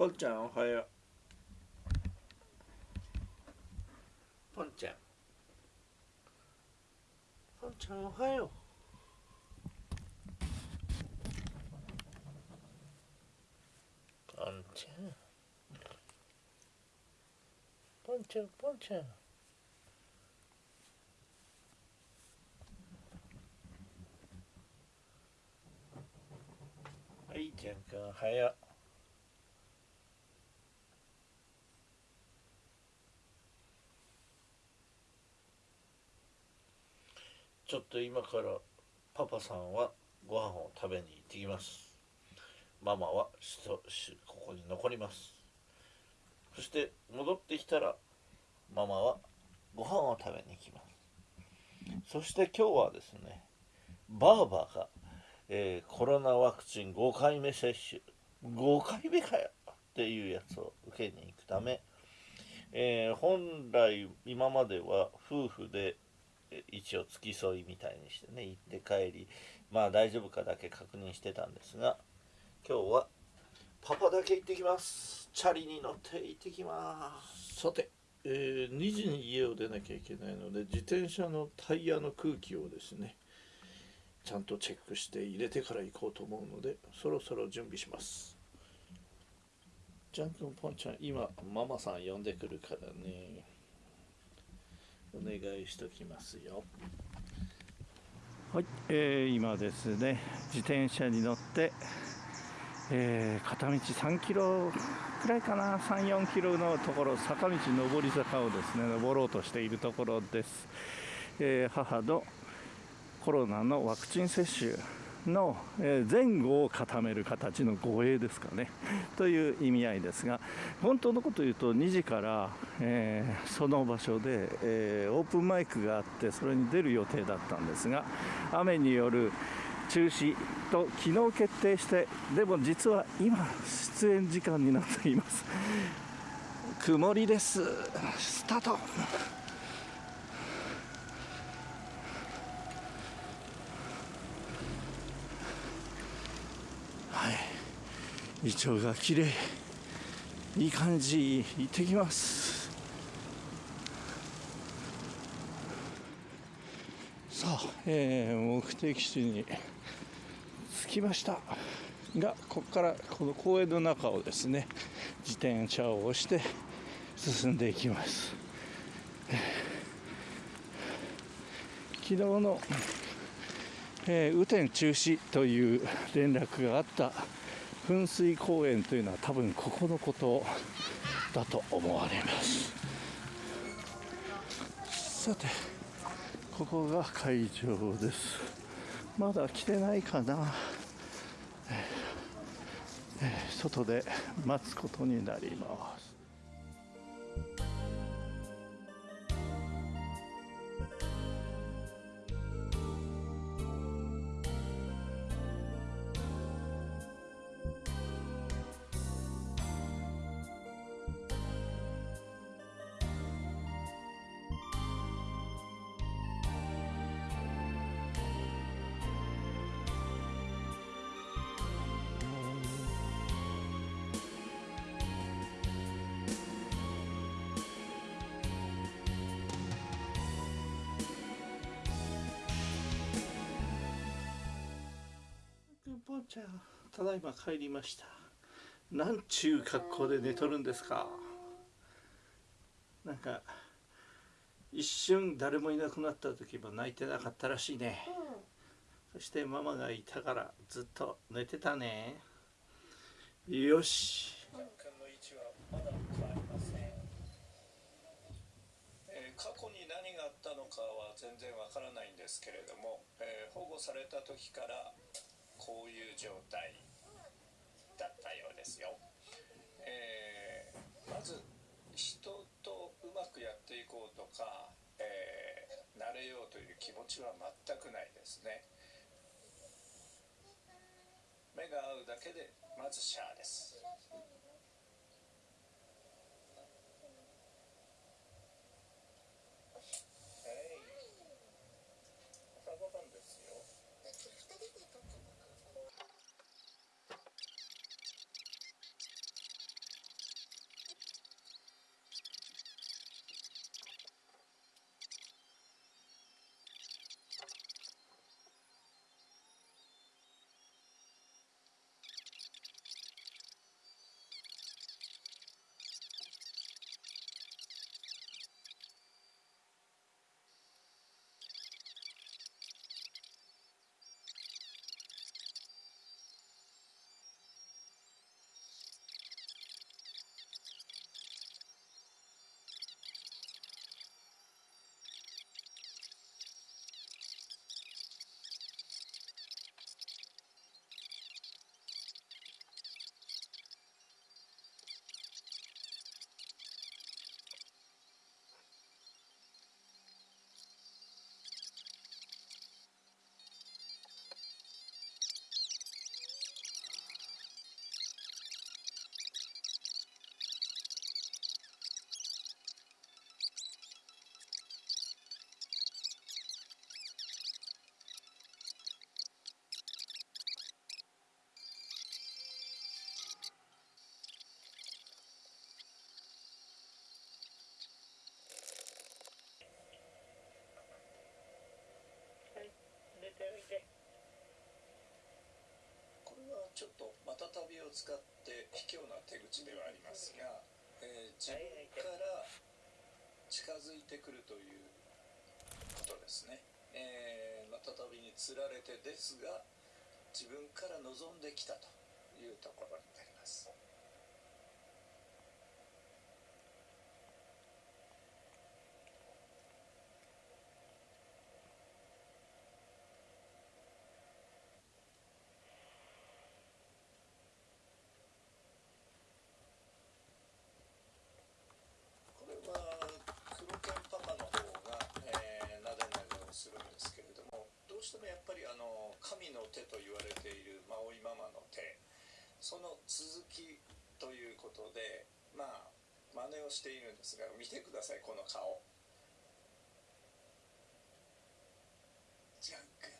ポンちゃんおはよう。ポンちゃん。ポンちゃんおはよう。ポンちゃんポンちゃんポンちゃん。はいちゃんくんおはようちょっと今からパパさんはご飯を食べに行ってきます。ママはしとしここに残ります。そして戻ってきたらママはご飯を食べに行きます。そして今日はですねバーバーが、えーコロナワクチン5回目接種。5回目かよっていうやつを受けに行くため、えー本来今までは夫婦でえ一応付き添いみたいにしてね行って帰りまあ大丈夫かだけ確認してたんですが今日はパパだけ行ってきます。チャリに乗って行ってきます。さて、えー2時に家を出なきゃいけないので自転車のタイヤの空気をですねちゃんとチェックして入れてから行こうと思うのでそろそろ準備します。ジャン君ポンちゃん今ママさん呼んでくるからね。お願いしときますよ。はい、えー今ですね自転車に乗って、えー片道3キロくらいかな34キロのところ坂道上り坂をですね登ろうとしているところです、えー母のコロナのワクチン接種の前後を固める形の護衛ですかね。という意味合いですが本当のこと言うと2時から、えーその場所で、えーオープンマイクがあってそれに出る予定だったんですが雨による中止と昨日決定してでも実は今出演時間になっています。曇りです。スタート。イチョウが綺麗いい感じ行ってきますさあ、えー目的地に着きましたがここからこの公園の中をですね自転車を押して進んでいきます。昨日の、えー雨天中止という連絡があった噴水公園というのは多分ここのことだと思われます。さてここが会場です。まだ来てないかな、えーえー外で待つことになります。ポンちゃんただいま帰りました。なんちゅう格好で寝とるんですか。なんか一瞬誰もいなくなった時も泣いてなかったらしいね。そしてママがいたからずっと寝てたね。よし。えー過去に何があったのかは全然わからないんですけれども、えー保護された時からこういう状態だったようですよ、えーまず人とうまくやっていこうとか、えー慣れようという気持ちは全くないですね。目が合うだけでまずシャアです。ちょっとまた旅を使って卑怯な手口ではありますが、えー自分から近づいてくるということですね、えーまた旅につられてですが自分から望んできたというところになりますこれは黒犬パパの方が、えー、なでなでをするんですけれどもどうしてもやっぱりあの神の手と言われているマオイママの手。その続きということでまあ真似をしているんですが見てくださいこの顔。ジャン君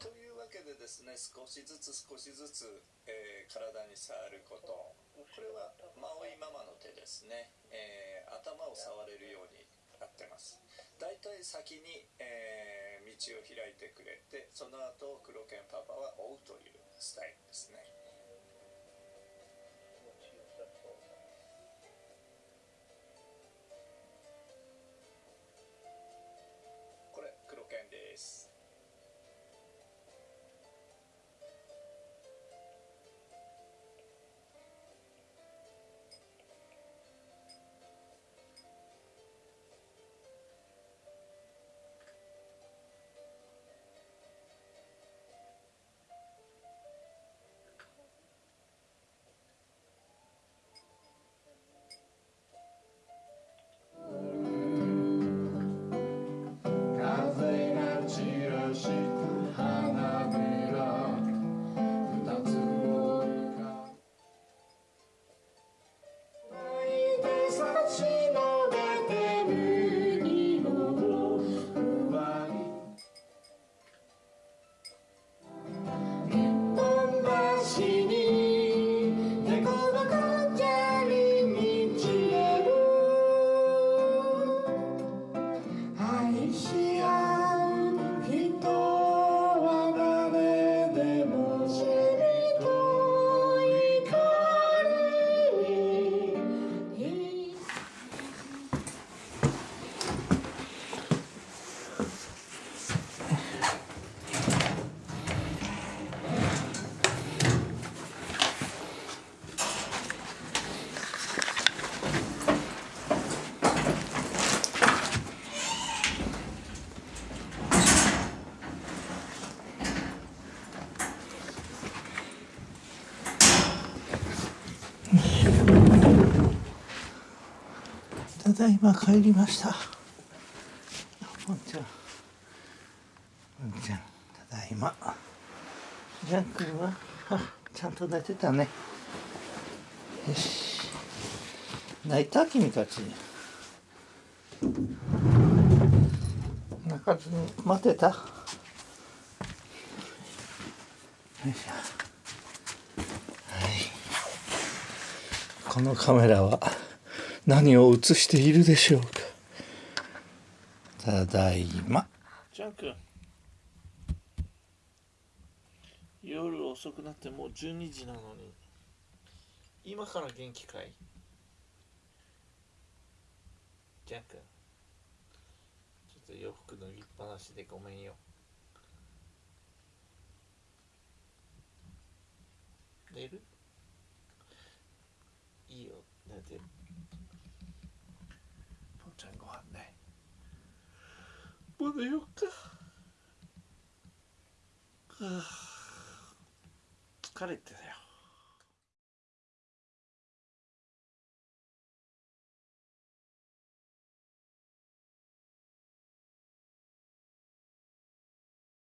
というわけでですね少しずつ少しずつ、えー体に触ること。これはマオイママの手ですね、えー頭を触れるようになってます。だいい先に、えー道を開いてくれてその後黒犬パパは追うというスタイルですね。だいま帰りました。ポンちゃ。んポンちゃん。ただいま。ジャン君はあちゃんと寝てたね。よし。泣いた君たち。泣かずに待てた。よいしょ。はい。このカメラは。何を映しているでしょうか。ただいま。ジャン君。夜遅くなってもう12時なのに。今から元気かい？ジャン君。ちょっと洋服脱ぎっぱなしでごめんよ。寝る？いいよ。寝てぽんちゃんご飯ね。もう寝よっか。はあ疲れてたよ